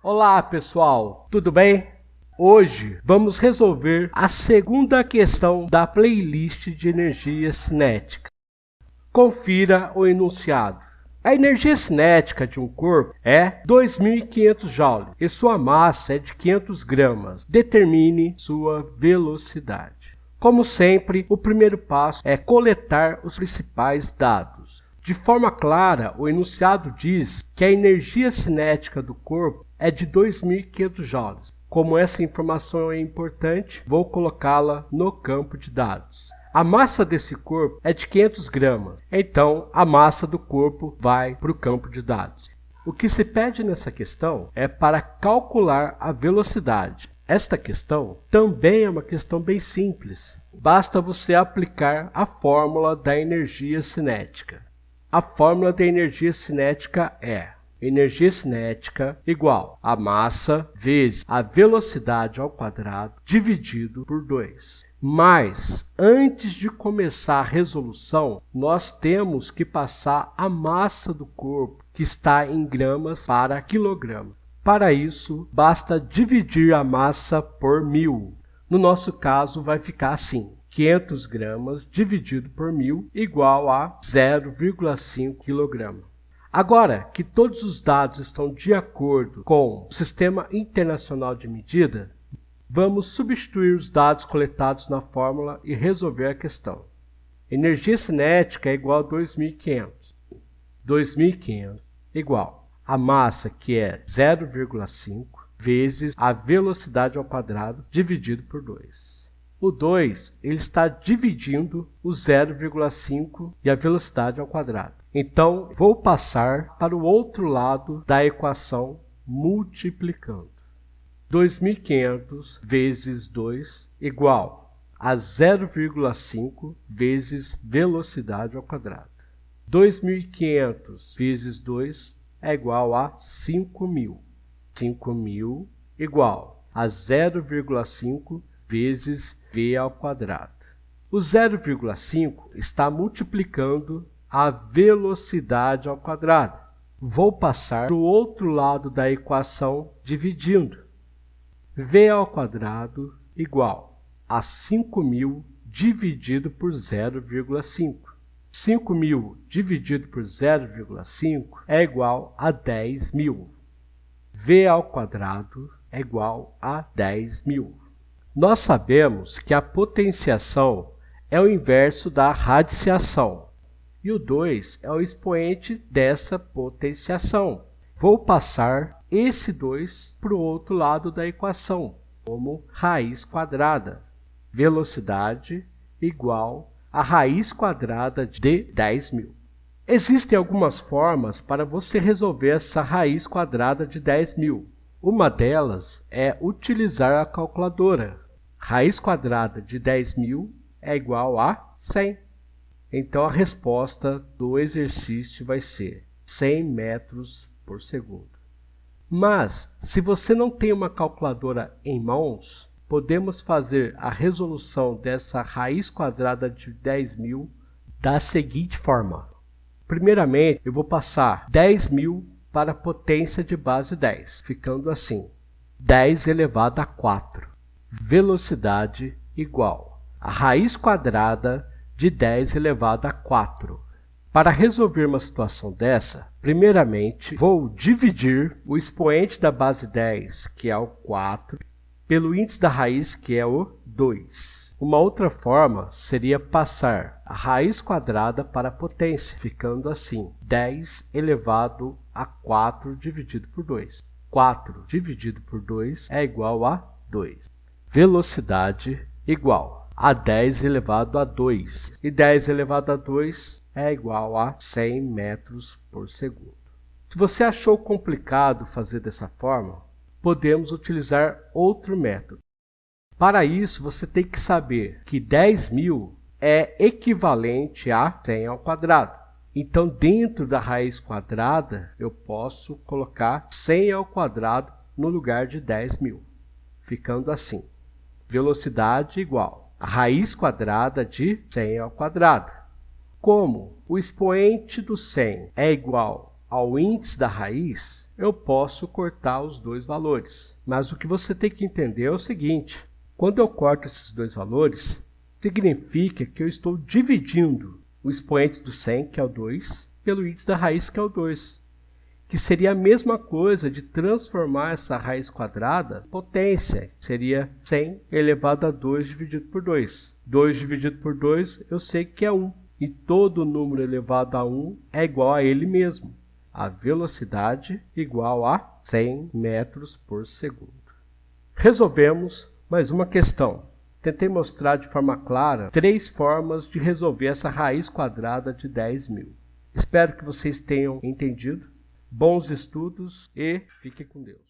Olá pessoal, tudo bem? Hoje vamos resolver a segunda questão da playlist de energia cinética. Confira o enunciado. A energia cinética de um corpo é 2.500 joules e sua massa é de 500 gramas. Determine sua velocidade. Como sempre, o primeiro passo é coletar os principais dados. De forma clara, o enunciado diz que a energia cinética do corpo é de 2.500 joules. Como essa informação é importante, vou colocá-la no campo de dados. A massa desse corpo é de 500 gramas, então a massa do corpo vai para o campo de dados. O que se pede nessa questão é para calcular a velocidade. Esta questão também é uma questão bem simples. Basta você aplicar a fórmula da energia cinética. A fórmula da energia cinética é energia cinética igual a massa vezes a velocidade ao quadrado dividido por 2. Mas, antes de começar a resolução, nós temos que passar a massa do corpo, que está em gramas para quilograma. Para isso, basta dividir a massa por mil. No nosso caso, vai ficar assim. 500 gramas dividido por mil igual a 0,5 kg. Agora que todos os dados estão de acordo com o Sistema Internacional de Medida, vamos substituir os dados coletados na fórmula e resolver a questão. Energia cinética é igual a 2.500. 2.500 igual a massa, que é 0,5, vezes a velocidade ao quadrado dividido por 2. O 2 ele está dividindo o 0,5 e a velocidade ao quadrado. Então, vou passar para o outro lado da equação multiplicando. 2.500 vezes 2 igual a 0,5 vezes velocidade ao quadrado. 2.500 vezes 2 é igual a 5.000. 5.000 igual a 0,5 vezes v ao quadrado. O 0,5 está multiplicando a velocidade ao quadrado. Vou passar para o outro lado da equação dividindo. v ao quadrado igual a 5.000 dividido por 0,5. 5.000 dividido por 0,5 é igual a 10.000. v ao quadrado é igual a 10.000. Nós sabemos que a potenciação é o inverso da radiciação e o 2 é o expoente dessa potenciação. Vou passar esse 2 para o outro lado da equação, como raiz quadrada. Velocidade igual a raiz quadrada de 10 mil. Existem algumas formas para você resolver essa raiz quadrada de 10 mil. Uma delas é utilizar a calculadora. Raiz quadrada de 10.000 é igual a 100. Então a resposta do exercício vai ser 100 metros por segundo. Mas, se você não tem uma calculadora em mãos, podemos fazer a resolução dessa raiz quadrada de 10.000 da seguinte forma. Primeiramente, eu vou passar 10.000 para a potência de base 10, ficando assim, 10 elevado a 4 velocidade igual a raiz quadrada de 10 elevado a 4. Para resolver uma situação dessa, primeiramente vou dividir o expoente da base 10, que é o 4, pelo índice da raiz, que é o 2. Uma outra forma seria passar a raiz quadrada para a potência, ficando assim, 10 elevado a 4 dividido por 2. 4 dividido por 2 é igual a 2 velocidade igual a 10 elevado a 2. E 10 elevado a 2 é igual a 100 metros por segundo. Se você achou complicado fazer dessa forma, podemos utilizar outro método. Para isso, você tem que saber que 10 mil é equivalente a 100 ao quadrado. Então, dentro da raiz quadrada, eu posso colocar 100 ao quadrado no lugar de 10 mil, ficando assim velocidade igual a raiz quadrada de 100 ao quadrado. Como o expoente do 100 é igual ao índice da raiz, eu posso cortar os dois valores. Mas o que você tem que entender é o seguinte, quando eu corto esses dois valores, significa que eu estou dividindo o expoente do 100, que é o 2, pelo índice da raiz, que é o 2. Que seria a mesma coisa de transformar essa raiz quadrada em potência. Seria 100 elevado a 2 dividido por 2. 2 dividido por 2 eu sei que é 1. E todo número elevado a 1 é igual a ele mesmo. A velocidade igual a 100 metros por segundo. Resolvemos mais uma questão. Tentei mostrar de forma clara três formas de resolver essa raiz quadrada de 10 mil. Espero que vocês tenham entendido. Bons estudos e fiquem com Deus.